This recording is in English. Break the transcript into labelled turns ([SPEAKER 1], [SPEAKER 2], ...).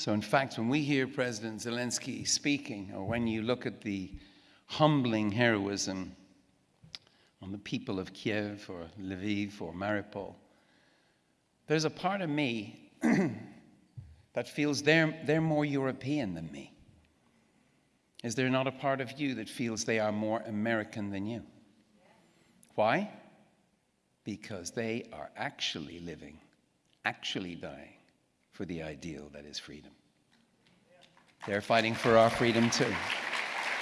[SPEAKER 1] So, in fact, when we hear President Zelensky speaking, or when you look at the humbling heroism on the people of Kiev or Lviv or Mariupol, there's a part of me that feels they're, they're more European than me. Is there not a part of you that feels they are more American than you? Why? Because they are actually living, actually dying for the ideal that is freedom. They're fighting for our freedom too.